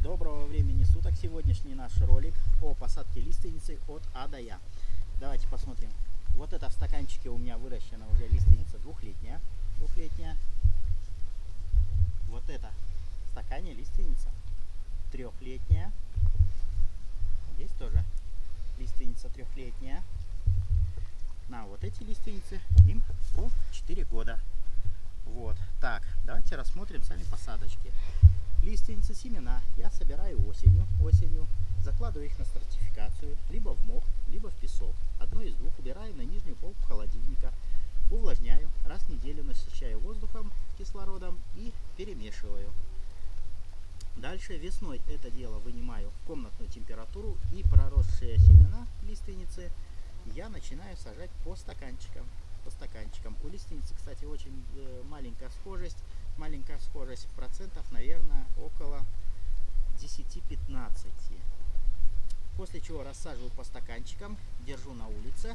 Доброго времени суток. Сегодняшний наш ролик о посадке лиственницы от А до Я. Давайте посмотрим. Вот это в стаканчике у меня выращена уже лиственница двухлетняя. Двухлетняя. Вот это в стакане лиственница трехлетняя. Здесь тоже лиственница трехлетняя. На вот эти лиственницы им по 4 года. Вот. Так, давайте рассмотрим сами посадочки. Лиственницы семена я собираю осенью, осенью, закладываю их на стратификацию, либо в мох, либо в песок. Одно из двух убираю на нижнюю полку холодильника, увлажняю, раз в неделю насыщаю воздухом, кислородом и перемешиваю. Дальше весной это дело вынимаю в комнатную температуру и проросшие семена лиственницы я начинаю сажать по стаканчикам. По стаканчикам. У лиственницы, кстати, очень э, маленькая схожесть. Маленькая схожесть процентов, наверное, около 10-15. После чего рассаживаю по стаканчикам, держу на улице.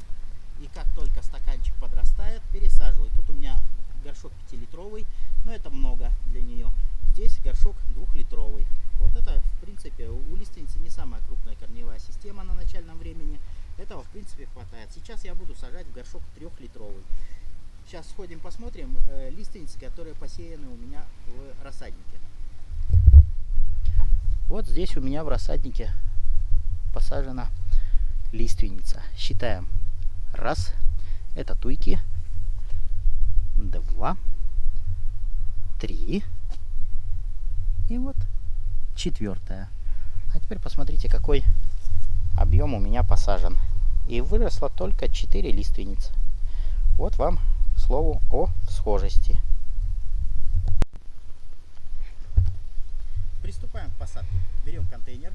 И как только стаканчик подрастает, пересаживаю. Тут у меня горшок 5-литровый, но это много для нее. Здесь горшок двухлитровый. Вот это, в принципе, у лиственницы не самая крупная корневая система на начальном времени. Этого, в принципе, хватает. Сейчас я буду сажать в горшок трехлитровый. Сейчас сходим посмотрим э, лиственницы, которые посеяны у меня в рассаднике. Вот здесь у меня в рассаднике посажена лиственница. Считаем. Раз. Это туйки. Два. Три. И вот четвертая. А теперь посмотрите, какой объем у меня посажен. И выросло только 4 лиственницы. Вот вам, слову, о схожести. Приступаем к посадке. Берем контейнер.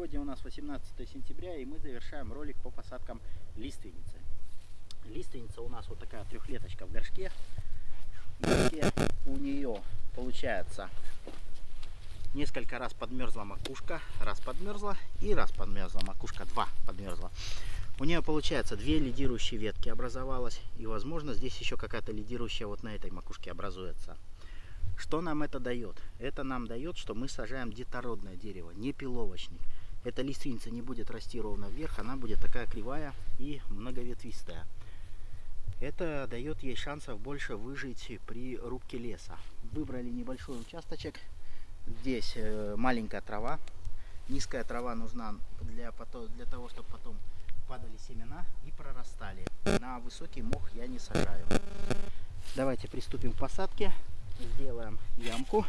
Сегодня у нас 18 сентября, и мы завершаем ролик по посадкам лиственницы. Лиственница у нас вот такая трехлеточка в горшке. В горшке у нее получается несколько раз подмерзла макушка, раз подмерзла и раз подмерзла макушка, два подмерзла. У нее получается две лидирующие ветки образовалось, и возможно здесь еще какая-то лидирующая вот на этой макушке образуется. Что нам это дает? Это нам дает, что мы сажаем детородное дерево, не пиловочник. Эта лиственница не будет расти ровно вверх, она будет такая кривая и многоветвистая. Это дает ей шансов больше выжить при рубке леса. Выбрали небольшой участочек. Здесь э, маленькая трава. Низкая трава нужна для, для того, чтобы потом падали семена и прорастали. На высокий мох я не сажаю. Давайте приступим к посадке. Сделаем ямку.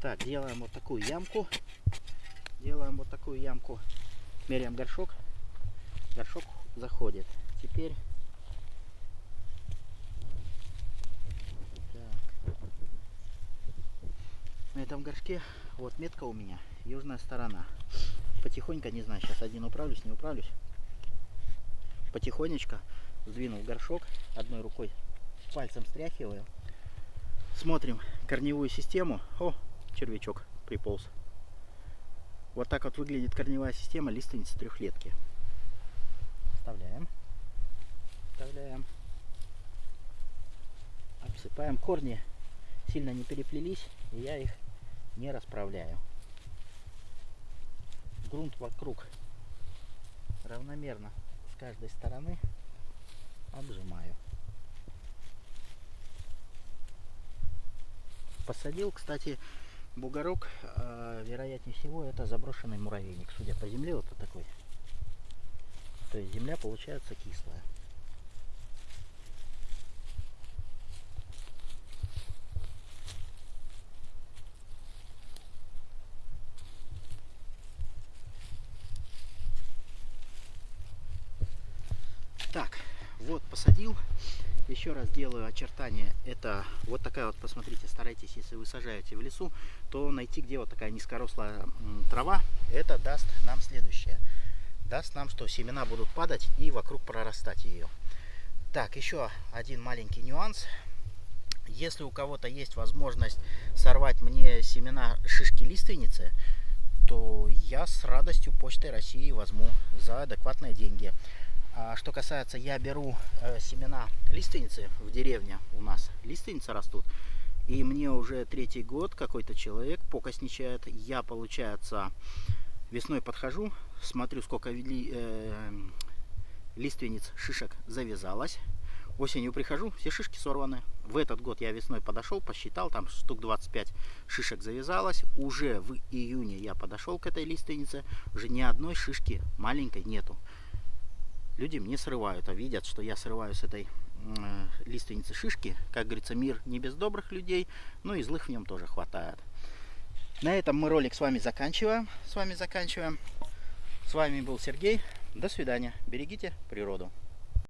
Так, делаем вот такую ямку. Делаем вот такую ямку. Меряем горшок. Горшок заходит. Теперь... Так. На этом горшке вот метка у меня. Южная сторона. Потихоньку, не знаю, сейчас один управлюсь, не управлюсь. Потихонечку сдвинул горшок. Одной рукой пальцем стряхиваю. Смотрим корневую систему. О, червячок приполз. Вот так вот выглядит корневая система лиственницы трехлетки. Вставляем. Вставляем. Обсыпаем. Корни сильно не переплелись, и я их не расправляю. Грунт вокруг равномерно с каждой стороны обжимаю. Посадил, кстати, бугорок, э, вероятнее всего, это заброшенный муравейник, судя по земле, вот такой. То есть земля получается кислая. Так, вот посадил еще раз делаю очертания. Это вот такая вот, посмотрите, старайтесь, если вы сажаете в лесу, то найти, где вот такая низкорослая трава, это даст нам следующее. Даст нам, что семена будут падать и вокруг прорастать ее. Так, еще один маленький нюанс. Если у кого-то есть возможность сорвать мне семена шишки лиственницы, то я с радостью Почтой России возьму за адекватные деньги. А что касается, я беру э, семена лиственницы в деревне у нас. Лиственницы растут. И мне уже третий год какой-то человек покосничает. Я, получается, весной подхожу, смотрю, сколько ли, э, лиственниц шишек завязалось. Осенью прихожу, все шишки сорваны. В этот год я весной подошел, посчитал, там штук 25 шишек завязалось. Уже в июне я подошел к этой лиственнице, уже ни одной шишки маленькой нету люди мне срывают, а видят, что я срываю с этой э, лиственницы шишки. Как говорится, мир не без добрых людей, но и злых в нем тоже хватает. На этом мы ролик с вами заканчиваем. С вами заканчиваем. С вами был Сергей. До свидания. Берегите природу.